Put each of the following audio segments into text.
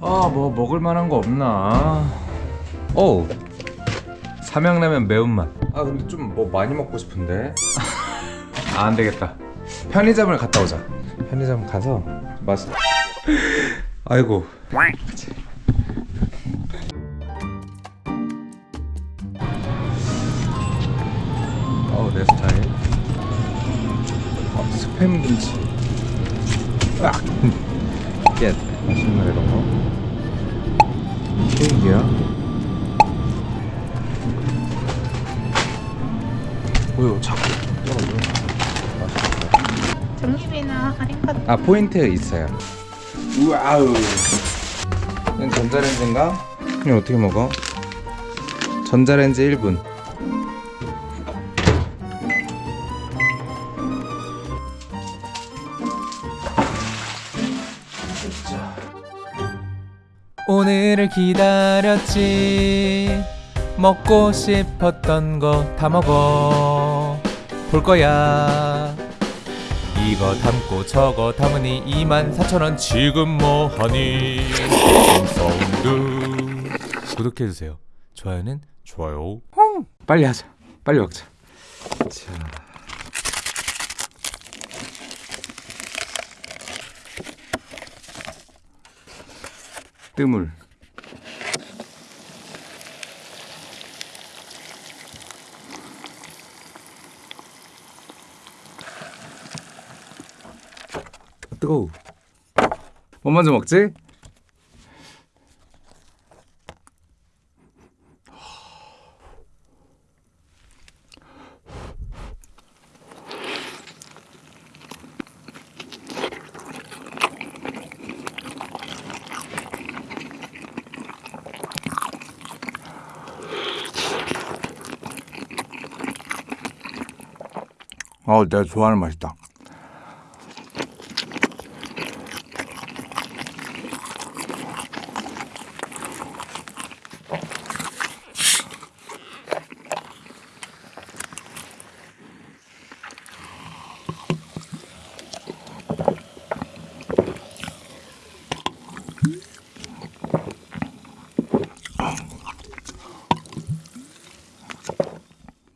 아 뭐 먹을 만한 거 없나? 오 삼양라면 매운맛. 아 근데 좀 뭐 많이 먹고 싶은데? 아 안 되겠다. 편의점을 갔다 오자. 편의점 가서 맛 아이고. 어내 스타일. 어, 스팸 김치. 아! 예 맛있는 이런 거. 케이크야? 뭐요 자꾸 떨어져 맛있겠다 정립이나 할인카드 아 포인트 있어요. 우와우. 이건 전자레인지인가? 이거 어떻게 먹어? 전자레인지 1분 오늘을 기다렸지. 먹고 싶었던 거 다 먹어. 볼 거야. 이거 담고 저거 담으니 24,000원 지금 뭐하니? 구독해주세요. 좋아요는 좋아요. 빨리 하자. 빨리 먹자. 자 뜨물 뜨거워 뭐 먼저 먹지? 어, 내가 좋아하는 맛이다.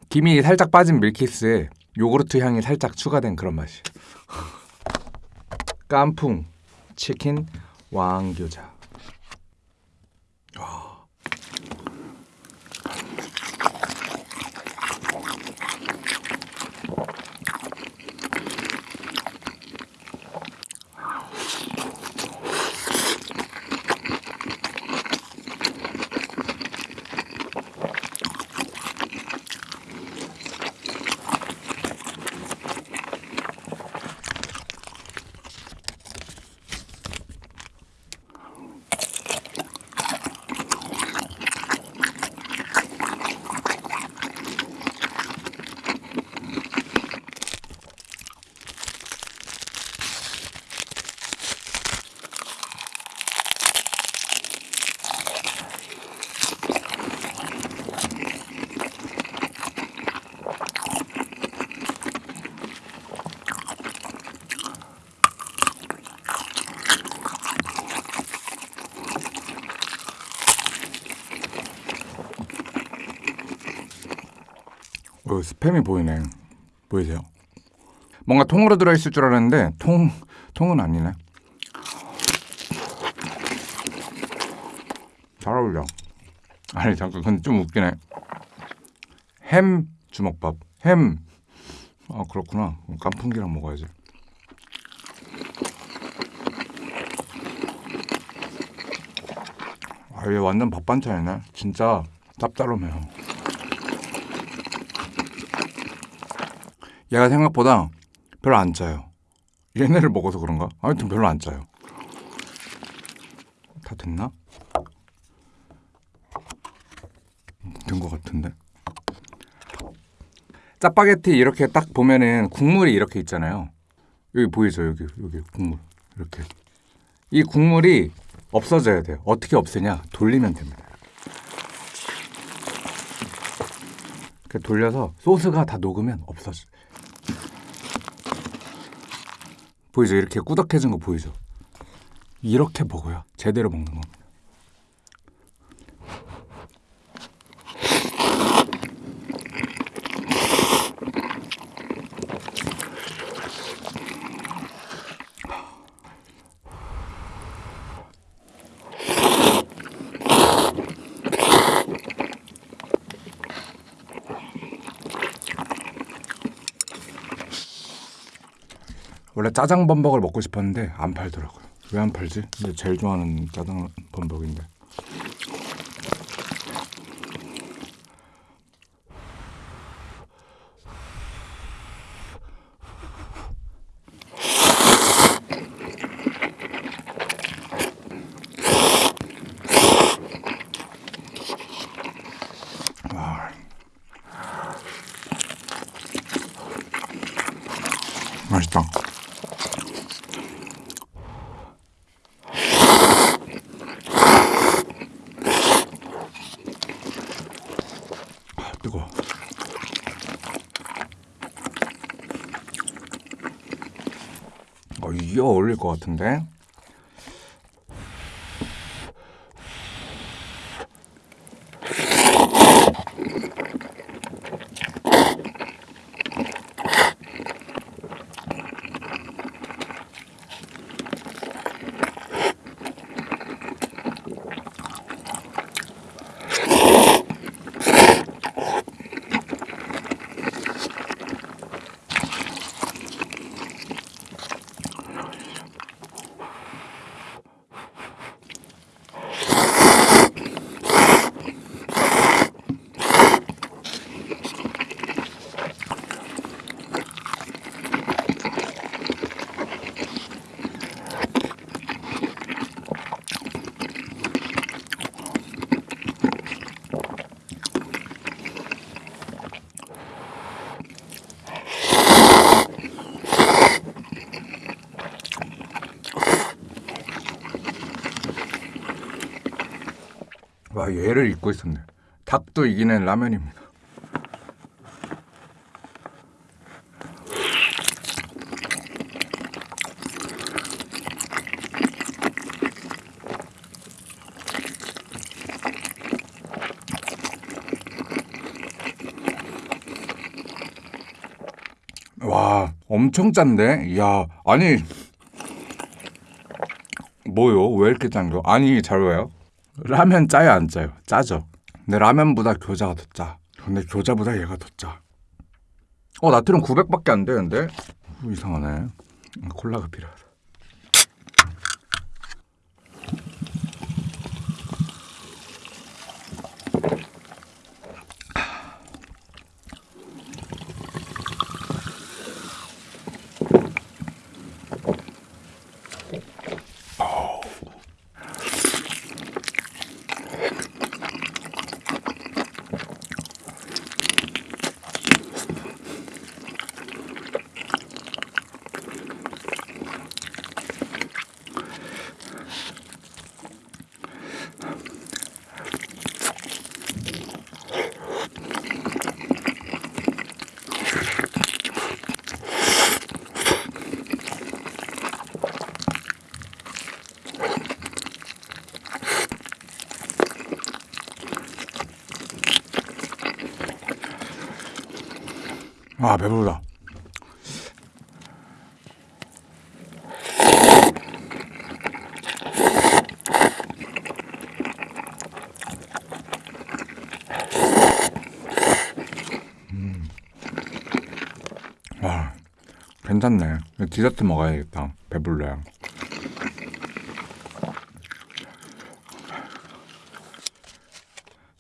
김이 살짝 빠진 밀키스에 요구르트 향이 살짝 추가된 그런 맛이. 깐풍 치킨 왕교자. 어, 스팸이 보이네. 보이세요? 뭔가 통으로 들어있을 줄 알았는데 통 통은 아니네. 잘 어울려. 아니 잠깐 근데 좀 웃기네. 햄 주먹밥. 햄. 아 그렇구나. 깐풍기랑 먹어야지. 아, 얘 완전 밥 반찬이네. 진짜 짭짤하네요. 얘가 생각보다 별로 안 짜요. 얘네를 먹어서 그런가? 아무튼 별로 안 짜요. 다 됐나? 된 것 같은데. 짜파게티 이렇게 딱 보면은 국물이 이렇게 있잖아요. 여기 보이죠? 여기 여기 국물 이렇게. 이 국물이 없어져야 돼요. 어떻게 없애냐? 돌리면 됩니다. 이렇게 돌려서 소스가 다 녹으면 없어져. 보이죠? 이렇게 꾸덕해진 거 보이죠? 이렇게 먹어야 제대로 먹는 겁니다. 원래 짜장 범벅을 먹고 싶었는데 안 팔더라고요. 왜 안 팔지? 근데 제일 좋아하는 짜장 범벅인데. 뜨거. 어, 이게 어울릴 것 같은데. 와 얘를 잊고 있었네. 닭도 이기는 라면입니다. 와 엄청 짠데? 이야 아니 뭐요? 왜 이렇게 짠 거? 아니 잘 봐요. 라면 짜요 안 짜요? 짜죠. 근데 라면보다 교자가 더 짜. 근데 교자보다 얘가 더 짜. 어 나트륨 900밖에 안 되는데? 어, 이상하네. 콜라가 필요하다. 아 배부르다. 음. 와 괜찮네. 디저트 먹어야겠다. 배불러요.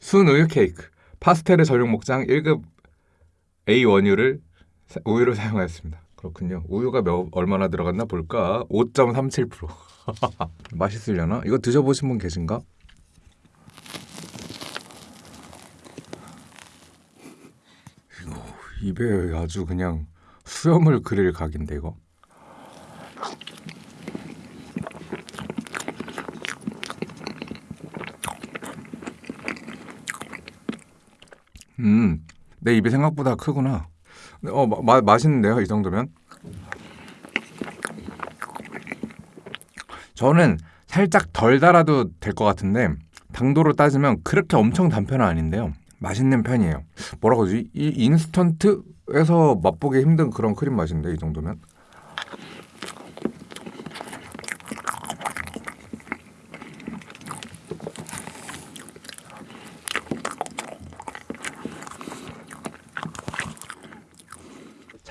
순우유 케이크 파스텔의 전용 목장 1급 A 원유를 사- 우유를 사용하였습니다. 그렇군요. 우유가 몇, 얼마나 들어갔나 볼까? 5.37% 맛있으려나? 이거 드셔보신 분 계신가? 이거 입에 아주 그냥 수염을 그릴 각인데 이거. 음, 내 입이 생각보다 크구나. 어, 마, 마, 맛있는데요, 이 정도면? 저는 살짝 덜 달아도 될 것 같은데 당도로 따지면 그렇게 엄청 단 편은 아닌데요. 맛있는 편이에요. 뭐라고 하지? 이 인스턴트에서 맛보기 힘든 그런 크림 맛인데 이 정도면.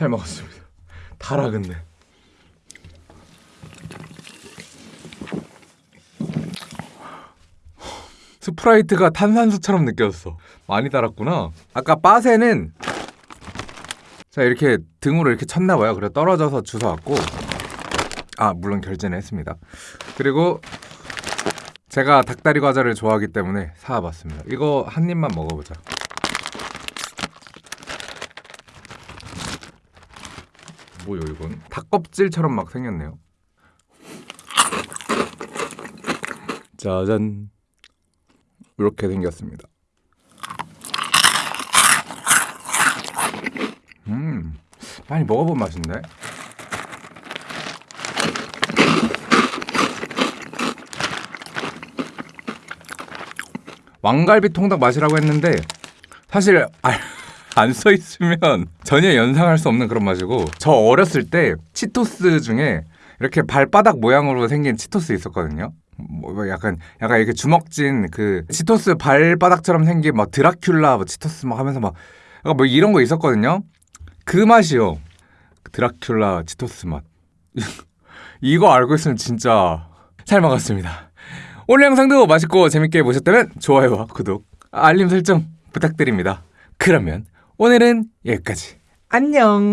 잘 먹었습니다. 달아 근데. 스프라이트가 탄산수처럼 느껴졌어. 많이 달았구나. 아까 빠세는 자 이렇게 등으로 이렇게 쳤나 봐요. 그래 떨어져서 주워 왔고 아 물론 결제는 했습니다. 그리고 제가 닭다리 과자를 좋아하기 때문에 사와봤습니다. 이거 한 입만 먹어보자. 뭐요 이건? 닭껍질처럼 막 생겼네요. 짜잔. 이렇게 생겼습니다. 음, 많이 먹어본 맛인데. 왕갈비 통닭 맛이라고 했는데 사실 안 써 있으면 전혀 연상할 수 없는 그런 맛이고 저 어렸을 때 치토스 중에 이렇게 발바닥 모양으로 생긴 치토스 있었거든요. 뭐 약간 약간 이렇게 주먹진 그 치토스 발바닥처럼 생긴 막 드라큘라 뭐 치토스 막 하면서 막 뭐 이런 거 있었거든요. 그 맛이요. 드라큘라 치토스 맛. 이거 알고 있으면 진짜 잘 먹었습니다. 오늘 영상도 맛있고 재밌게 보셨다면 좋아요와 구독, 알림 설정 부탁드립니다. 그러면 오늘은 여기까지. 안녕.